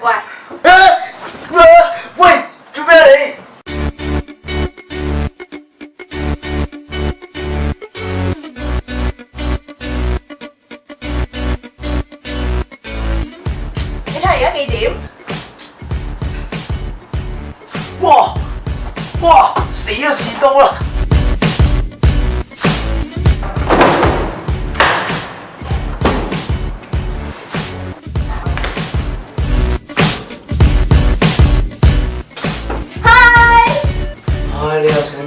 Uầy Uầy Chú bé đi Cái thầy á ghi điểm Wow Wow Xỉ à xỉ rồi. Adiós.